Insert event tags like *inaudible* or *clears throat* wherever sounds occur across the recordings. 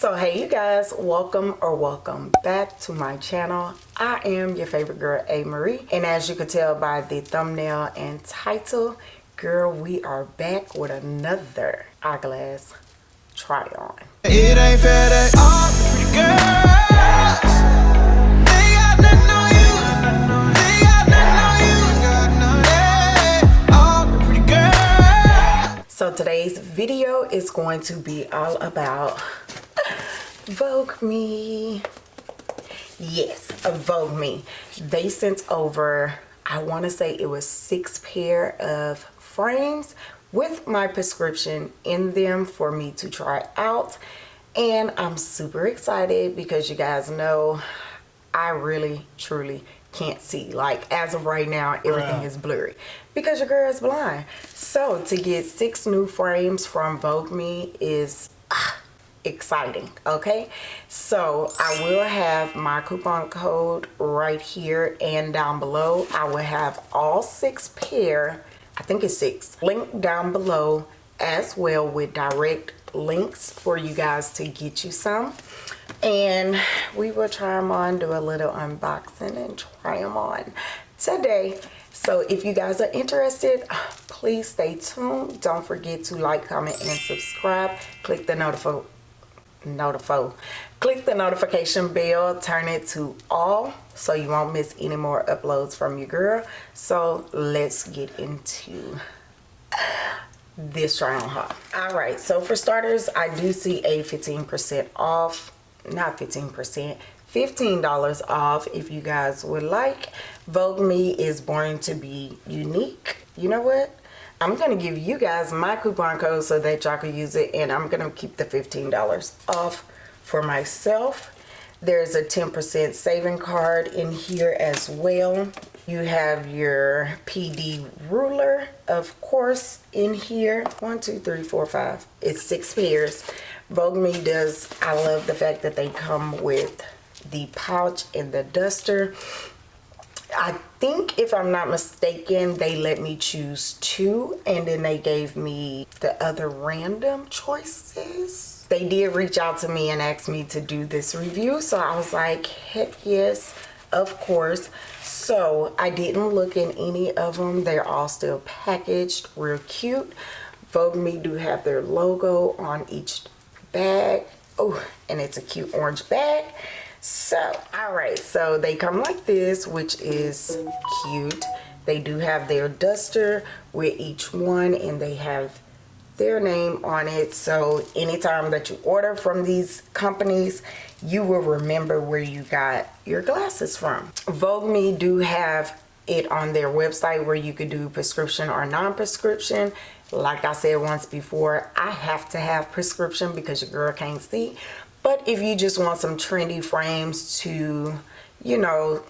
so hey you guys welcome or welcome back to my channel. I am your favorite girl a marie and as you can tell by the thumbnail and title girl we are back with another eyeglass try on. It ain't fair that all pretty girls they got nothing on you. They got nothing on you. All pretty girls. So today's video is going to be all about Vogue Me. Yes, Vogue Me. They sent over, I want to say it was six pair of frames with my prescription in them for me to try out. And I'm super excited because you guys know I really, truly can't see. Like as of right now, everything is blurry because your girl is blind. So to get six new frames from Vogue Me is... Ah, exciting okay? So i will have my coupon code right here and down below. I will have all six pair i think it's six link down below as well with direct links for you guys to get you some. And we will try them on do a little unboxing and try them on today. So if you guys are interested please stay tuned. Don't forget to like comment and subscribe. Click the notification notify click the notification bell turn it to all so you won't miss any more uploads from your girl. So let's get into this round haul all right so for starters i do see a 15 percent off not 15 percent $15 off if you guys would like. Vogue me is born to be unique. You know what I'm going to give you guys my coupon code so that y'all can use it and I'm going to keep the $15 off for myself. There's a 10% saving card in here as well. You have your PD ruler, of course, in here. One, two, three, four, five. It's six pairs. Vogue Me does, I love the fact that they come with the pouch and the duster. I think if I'm not mistaken they let me choose two and then they gave me the other random choices. They did reach out to me and ask me to do this review so I was like heck yes of course. So I didn't look in any of them. They're all still packaged real cute. Vogue Me do have their logo on each bag. Oh, and it's a cute orange bag so all right so they come like this which is cute. They do have their duster with each one and they have their name on it. So anytime that you order from these companies you will remember where you got your glasses from. Vogue me do have it on their website where you could do prescription or non-prescription. Like i said once before i have to have prescription because your girl can't see but if you just want some trendy frames to, you know,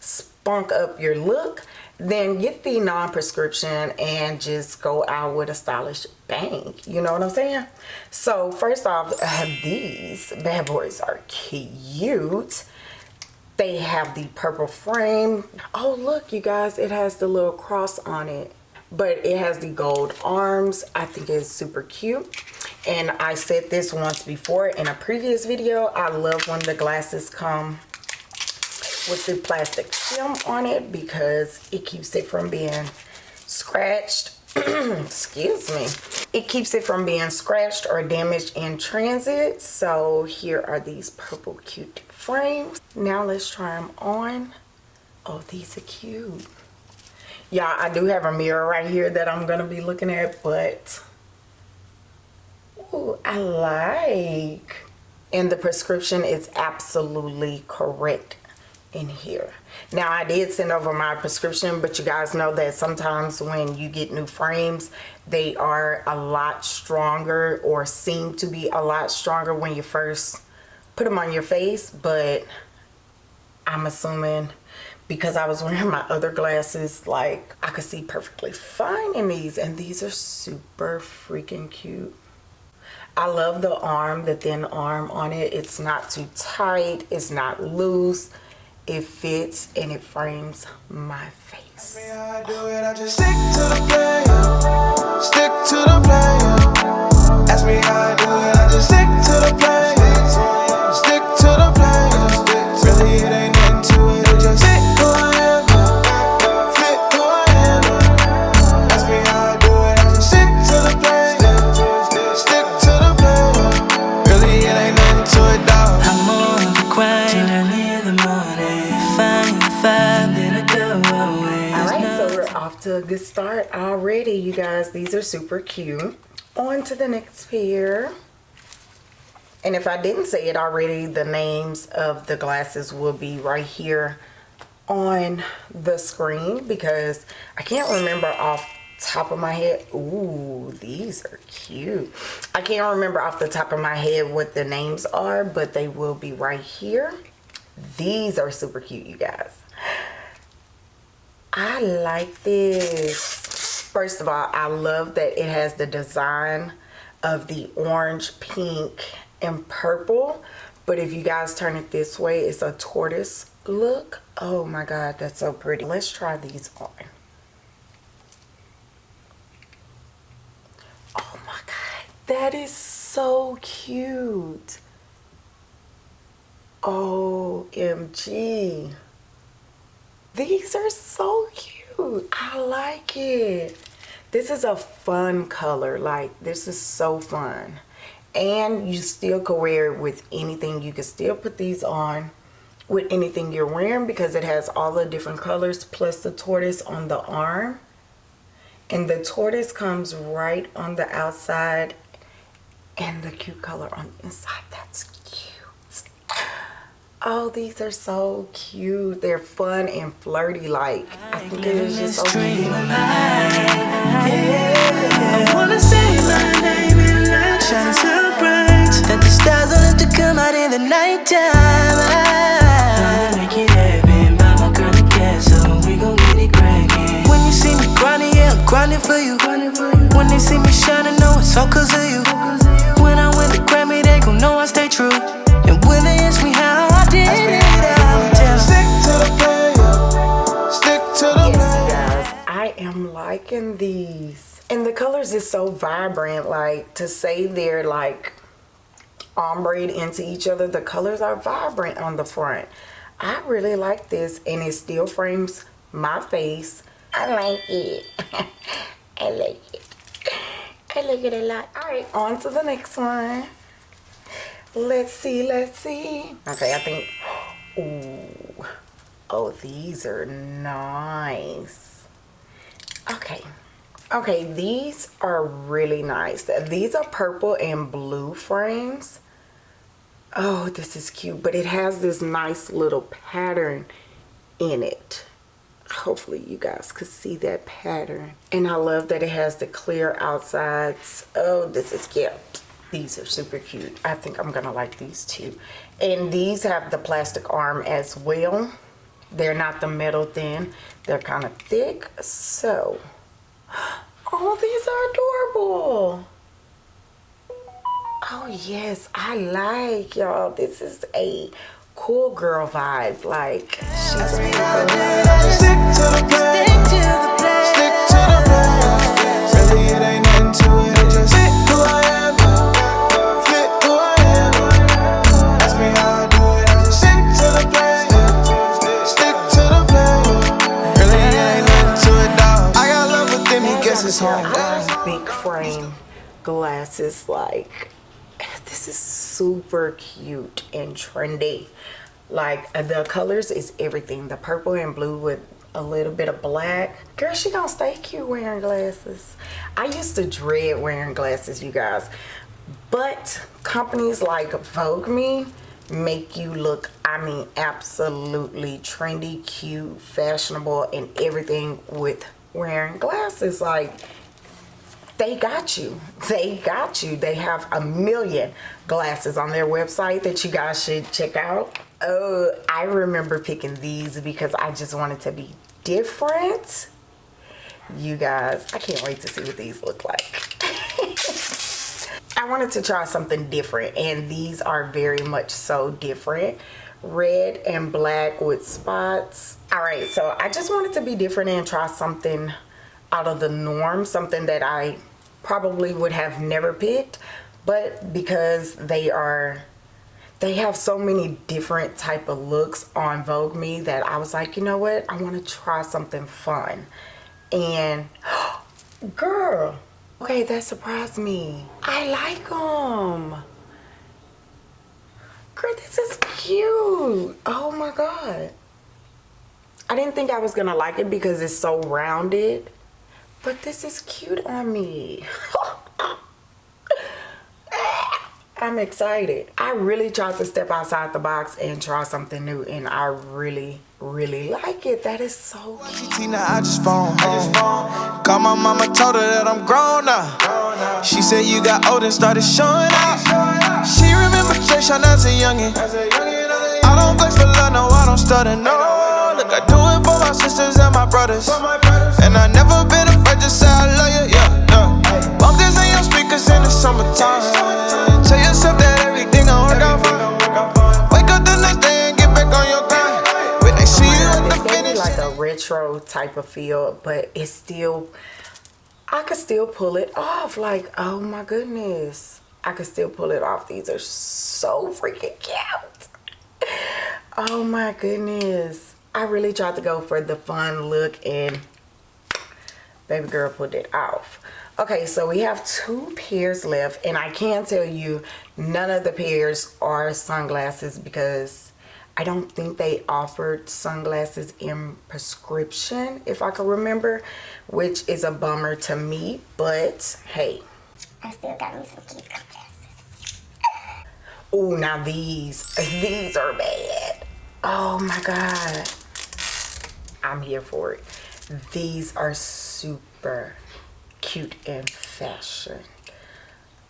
spunk up your look, then get the non-prescription and just go out with a stylish bang. You know what I'm saying? So first off, uh, these bad boys are cute. They have the purple frame. Oh, look, you guys, it has the little cross on it. But it has the gold arms. I think it's super cute and I said this once before in a previous video I love when the glasses come with the plastic film on it because it keeps it from being scratched. *clears throat* Excuse me. It keeps it from being scratched or damaged in transit. So here are these purple cute frames. Now let's try them on. Oh these are cute. Yeah i do have a mirror right here that i'm gonna be looking at but Ooh, I like. And the prescription is absolutely correct in here. Now I did send over my prescription, but you guys know that sometimes when you get new frames, they are a lot stronger or seem to be a lot stronger when you first put them on your face, but I'm assuming because I was wearing *laughs* my other glasses, like I could see perfectly fine in these and these are super freaking cute. I love the arm, the thin arm on it. It's not too tight. It's not loose. It fits and it frames my face. These are super cute. On to the next pair. And if I didn't say it already, the names of the glasses will be right here on the screen because I can't remember off top of my head. Ooh, these are cute. I can't remember off the top of my head what the names are, but they will be right here. These are super cute, you guys. I like this. First of all, I love that it has the design of the orange, pink, and purple. But if you guys turn it this way, it's a tortoise look. Oh my God, that's so pretty. Let's try these on. Oh my God, that is so cute. OMG. These are so cute. I like it. This is a fun color. Like, this is so fun. And you still can wear it with anything. You can still put these on with anything you're wearing because it has all the different colors plus the tortoise on the arm. And the tortoise comes right on the outside and the cute color on the inside. That's cute. Oh, these are so cute. They're fun and flirty like. I think it is just so cute. I wanna say my name and light shine so bright That the stars will have to come out in the nighttime I make it happen, buy my girl a gas so we gon' get it crackin' When you see me grinding, yeah, I'm grinding for you When they see me shining, know it's all cause of you liking these. And the colors is so vibrant. Like to say they're like ombre into each other. The colors are vibrant on the front. I really like this and it still frames my face. I like it. *laughs* I like it. I like it a lot. All right, on to the next one. Let's see, let's see. Okay, I think, ooh. Oh, these are nice. Okay. Okay, these are really nice. These are purple and blue frames. Oh, this is cute, but it has this nice little pattern in it. Hopefully you guys could see that pattern. And I love that it has the clear outsides. Oh, this is cute. These are super cute. I think I'm gonna like these too. And these have the plastic arm as well. They're not the metal thin. They're kind of thick. So, *gasps* oh, these are adorable. Oh yes, I like y'all. This is a cool girl vibe. Like she's Big frame glasses like this is super cute and trendy. Like the colors is everything. The purple and blue with a little bit of black. Girl she gonna stay cute wearing glasses. I used to dread wearing glasses you guys. But companies like vogue me make you look i mean absolutely trendy cute fashionable and everything with wearing glasses like they got you. They got you. They have a million glasses on their website that you guys should check out. Oh i remember picking these because i just wanted to be different. You guys i can't wait to see what these look like. *laughs* I wanted to try something different and these are very much so different red and black with spots. All right so i just wanted to be different and try something out of the norm something that i probably would have never picked but because they are they have so many different type of looks on vogue me that i was like you know what? I want to try something fun. And *gasps* girl okay that surprised me. I like them Girl, this is cute. Oh my God. I didn't think I was gonna like it because it's so rounded. but this is cute on me. *laughs* I'm excited. I really tried to step outside the box and try something new and I really, really like it. That is so cute. I just phone home. Call my mama, told her that I'm grown now. She said you got old and started showing out. She remember Jay as a youngin'. I don't flex for love, no, I don't stutter, no. Look, I do it for my sisters and my brothers. And I never been afraid to say I love you, yeah, yeah. Bump this in your speakers in the summertime. Tell yourself that everything gon' work out fine. Wake up the next day and get back on your grind. When they see you at the finish. like a retro type of feel, but it's still, I could still pull it off. Like, oh my goodness. I could still pull it off. These are so freaking cute. Oh my goodness. I really tried to go for the fun look and baby girl pulled it off. Okay, so we have two pairs left and I can tell you none of the pairs are sunglasses because I don't think they offered sunglasses in prescription if I can remember, which is a bummer to me, but hey. I still got me some cute glasses. oh, now these, these are bad. Oh my God. I'm here for it. These are super cute and fashion.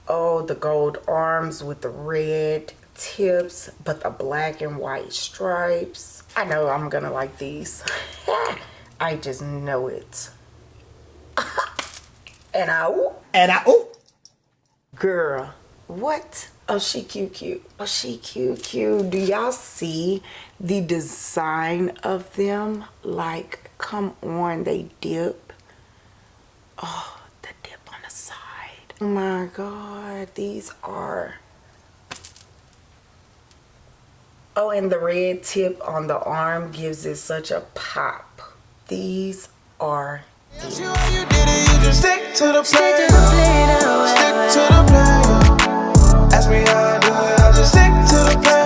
Oh, the gold arms with the red tips, but the black and white stripes. I know I'm gonna like these. *laughs* I just know it. *laughs* and I, ooh. And I, ooh. Girl, what? Oh, she cute, cute. Oh, she cute, cute. Do y'all see the design of them? Like, come on, they dip. Oh, the dip on the side. Oh my god, these are... Oh, and the red tip on the arm gives it such a pop. These are... Stick to the play to the plateau. Oh, oh, stick oh. to the plan. Ask me how I do it, I just stick to the plan.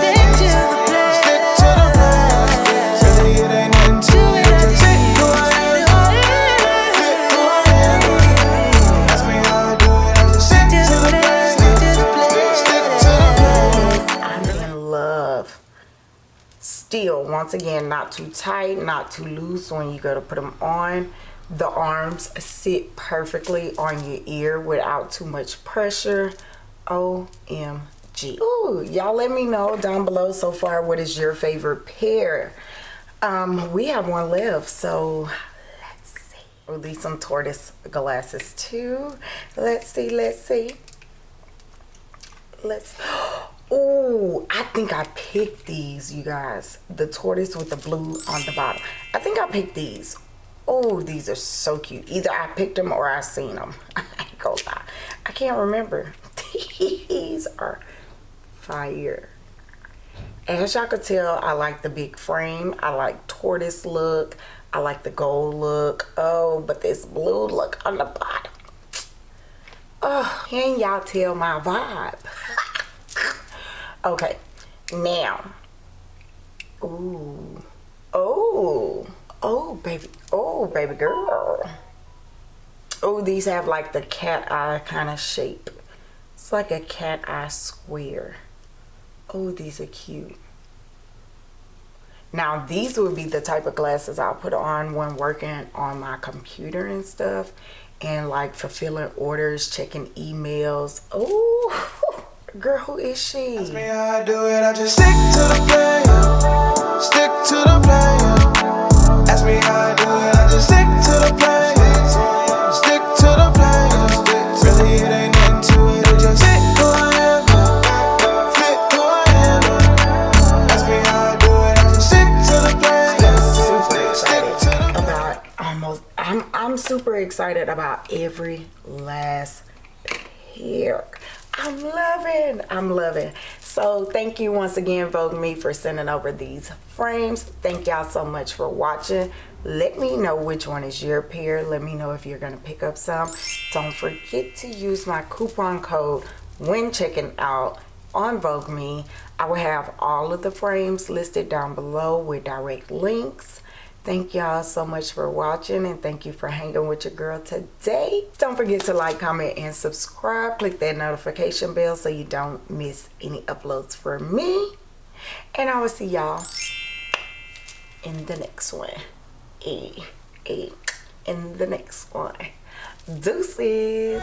still once again not too tight not too loose when you go to put them on the arms sit perfectly on your ear without too much pressure omg Ooh, y'all let me know down below so far what is your favorite pair um we have one left so let's see oh these some tortoise glasses too let's see let's see let's *gasps* Oh, I think I picked these, you guys. The tortoise with the blue on the bottom. I think I picked these. Oh, these are so cute. Either I picked them or I seen them. *laughs* I ain't gonna lie. I can't remember. *laughs* these are fire. As y'all could tell, I like the big frame. I like tortoise look. I like the gold look. Oh, but this blue look on the bottom. Oh, can y'all tell my vibe? *laughs* Okay, now. Ooh. Oh. Oh, baby. Oh, baby girl. Oh, these have like the cat eye kind of shape. It's like a cat eye square. Oh, these are cute. Now, these would be the type of glasses I'll put on when working on my computer and stuff. And like fulfilling orders, checking emails. Oh, *laughs* Girl, who is she? Me I do it, I just stick to the plan. Stick to the plan. Ask me how I do it, I just stick to the plan. Stick to the plan. Really, it ain't nothing to it, I just fit who I am. Fit who I am. Ask me how I do it, I just stick to the plan. Super excited about almost, I'm, I'm super excited about every last pair. I'm loving, I'm loving. So thank you once again, Vogue Me, for sending over these frames. Thank y'all so much for watching. Let me know which one is your pair. Let me know if you're gonna pick up some. Don't forget to use my coupon code when checking out on Vogue Me. I will have all of the frames listed down below with direct links. Thank y'all so much for watching and thank you for hanging with your girl today. Don't forget to like, comment, and subscribe. Click that notification bell so you don't miss any uploads from me. And I will see y'all in the next one. E, E, in the next one. Deuces.